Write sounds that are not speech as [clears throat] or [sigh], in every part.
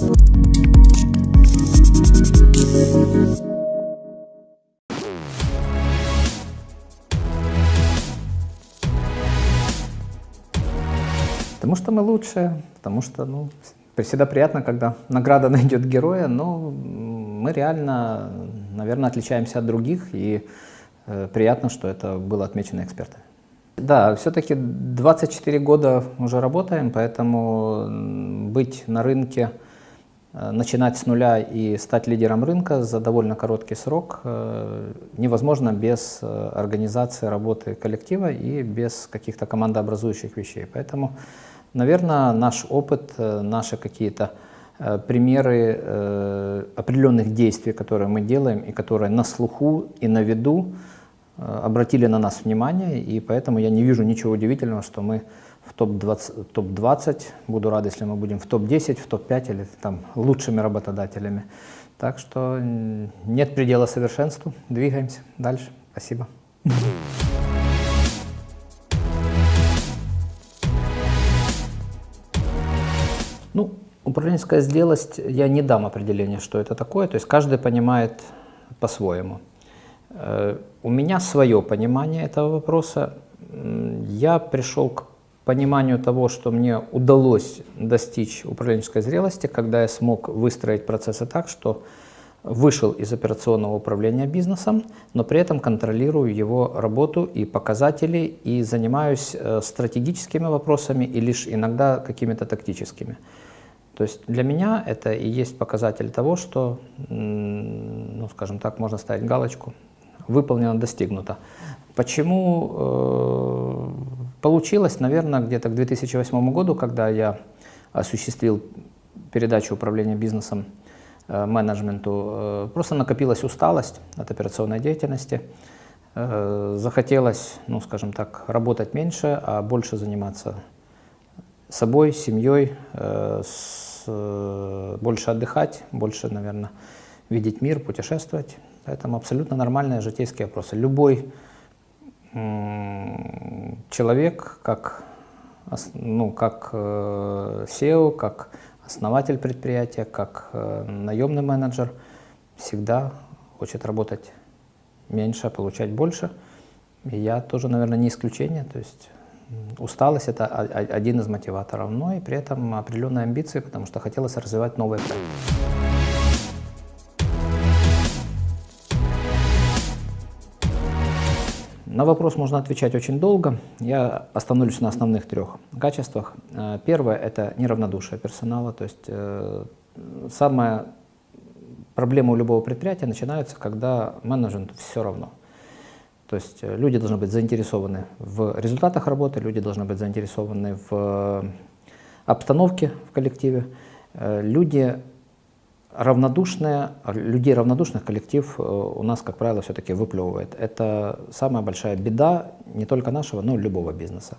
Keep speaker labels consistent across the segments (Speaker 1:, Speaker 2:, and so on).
Speaker 1: Потому что мы лучшие, потому что ну, всегда приятно, когда награда [laughs] найдет героя, но мы реально, наверное, отличаемся от других, и э, приятно, что это было отмечено экспертами. Да, все-таки 24 года уже работаем, поэтому быть на рынке, начинать с нуля и стать лидером рынка за довольно короткий срок э, невозможно без э, организации работы коллектива и без каких-то командообразующих вещей. Поэтому Наверное, наш опыт, э, наши какие-то э, примеры э, определенных действий, которые мы делаем и которые на слуху и на виду обратили на нас внимание, и поэтому я не вижу ничего удивительного, что мы в топ-20, топ -20, буду рад, если мы будем в топ-10, в топ-5 или там лучшими работодателями. Так что нет предела совершенству, двигаемся дальше. Спасибо. Ну, управленческая зрелость, я не дам определения, что это такое, то есть каждый понимает по-своему. Э, у меня свое понимание этого вопроса. Я пришел к пониманию того, что мне удалось достичь управленческой зрелости, когда я смог выстроить процессы так, что вышел из операционного управления бизнесом, но при этом контролирую его работу и показатели, и занимаюсь э, стратегическими вопросами и лишь иногда какими-то тактическими. То есть для меня это и есть показатель того, что, ну, скажем так, можно ставить галочку, выполнено, достигнуто. Почему э, получилось, наверное, где-то к 2008 году, когда я осуществил передачу управления бизнесом э, менеджменту, э, просто накопилась усталость от операционной деятельности, захотелось, ну, скажем так, работать меньше, а больше заниматься собой, семьей, больше отдыхать, больше, наверное, видеть мир, путешествовать. Поэтому абсолютно нормальные житейские вопросы. Любой человек, как, ну, как SEO, э, как основатель предприятия, как э, наемный менеджер, всегда хочет работать меньше, получать больше. И я тоже, наверное, не исключение. То есть Усталость – это один из мотиваторов, но и при этом определенные амбиции, потому что хотелось развивать новые проекты. На вопрос можно отвечать очень долго. Я остановлюсь на основных трех качествах. Э, первое – это неравнодушие персонала. То есть э, самая проблема у любого предприятия начинается, когда менеджменту все равно. То есть э, люди должны быть заинтересованы в результатах работы, люди должны быть заинтересованы в обстановке в коллективе. Люди равнодушные, людей равнодушных коллектив у нас, как правило, все-таки выплевывает. Это самая большая беда не только нашего, но и любого бизнеса.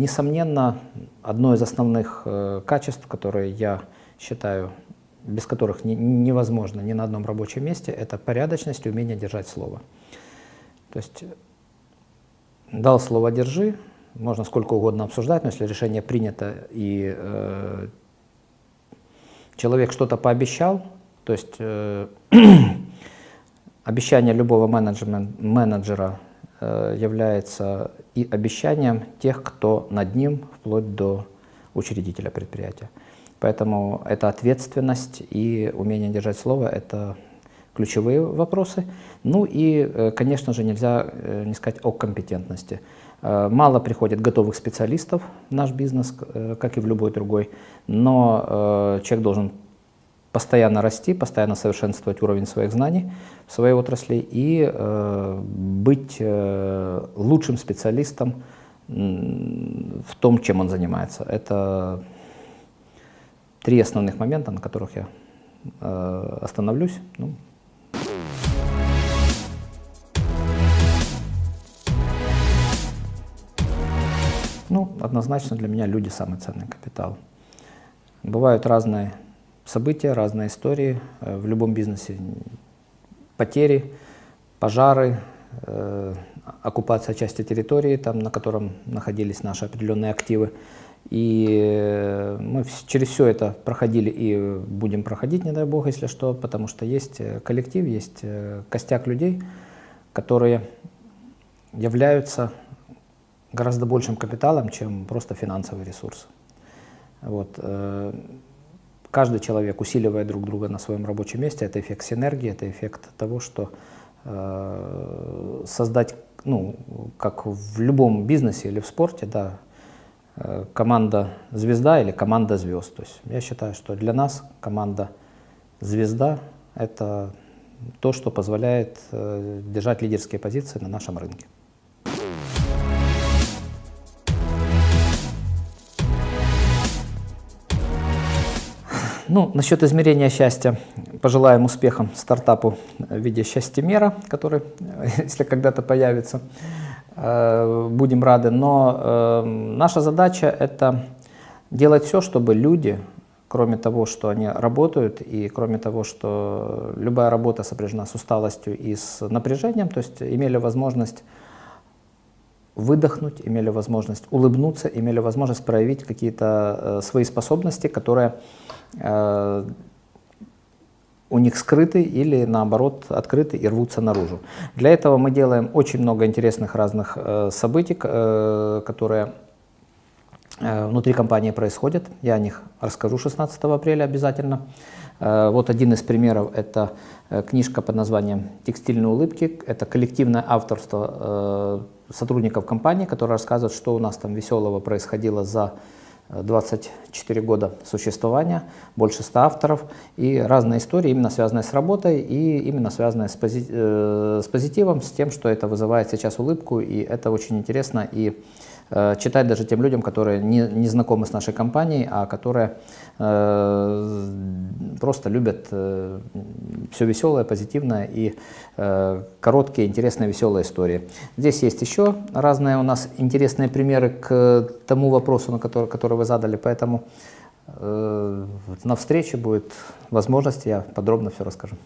Speaker 1: Несомненно, одно из основных качеств, которые я считаю без которых не, невозможно ни на одном рабочем месте, это порядочность и умение держать слово. То есть дал слово «держи», можно сколько угодно обсуждать, но если решение принято и э, человек что-то пообещал, то есть э, [clears throat] обещание любого менеджера э, является и обещанием тех, кто над ним, вплоть до учредителя предприятия. Поэтому это ответственность и умение держать слово – это ключевые вопросы. Ну и, э, конечно же, нельзя э, не сказать о компетентности. Э, мало приходит готовых специалистов в наш бизнес, как и в любой другой, но человек должен постоянно расти, постоянно совершенствовать уровень своих знаний в своей отрасли и быть лучшим специалистом в том, чем он занимается. Это три основных момента, на которых я э, остановлюсь. Ну. Ну, однозначно для меня люди самый ценный капитал. Бывают разные события, разные истории. Э, в любом бизнесе потери, пожары, э, оккупация части территории, там, на котором находились наши определенные активы. И мы через все это проходили и будем проходить, не дай бог, если что, потому что есть коллектив, есть костяк людей, которые являются гораздо большим капиталом, чем просто финансовый ресурс. Вот. Э, каждый человек, усиливая друг друга на своем рабочем месте, это эффект синергии, это эффект того, что э, создать, ну, как в любом бизнесе или в спорте, да, э, команда звезда или команда звезд. То есть я считаю, что для нас команда звезда – это то, что позволяет держать лидерские позиции на нашем рынке. Ну, насчет измерения счастья. Пожелаем успехам стартапу в виде счастья мера, который, [laughs] если когда-то появится, э, будем рады. Но э, наша задача – это делать все, чтобы люди, кроме того, что они работают, и кроме того, что любая работа сопряжена с усталостью и с напряжением, то есть имели возможность выдохнуть, имели возможность улыбнуться, имели возможность проявить какие-то э, свои способности, которые Э, у них скрыты или наоборот открыты и рвутся наружу. Для этого мы делаем очень много интересных разных э, событий, э, которые э, внутри компании происходят. Я о них расскажу 16 апреля обязательно. Э, вот один из примеров – это книжка под названием «Текстильные улыбки». Это коллективное авторство сотрудников компании, которые рассказывают, что у нас там веселого происходило за 24 года существования, больше 100 авторов и разные истории, именно связанные с работой и именно связанные с, пози э, с позитивом, с тем, что это вызывает сейчас улыбку, и это очень интересно и Э, читать даже тем людям, которые не, не знакомы с нашей компанией, а которые э, просто любят э, все веселое, позитивное и э, короткие, интересные, веселые истории. Здесь есть еще разные у нас интересные примеры к тому вопросу, на который, который вы задали, поэтому э, на встрече будет возможность, я подробно все расскажу.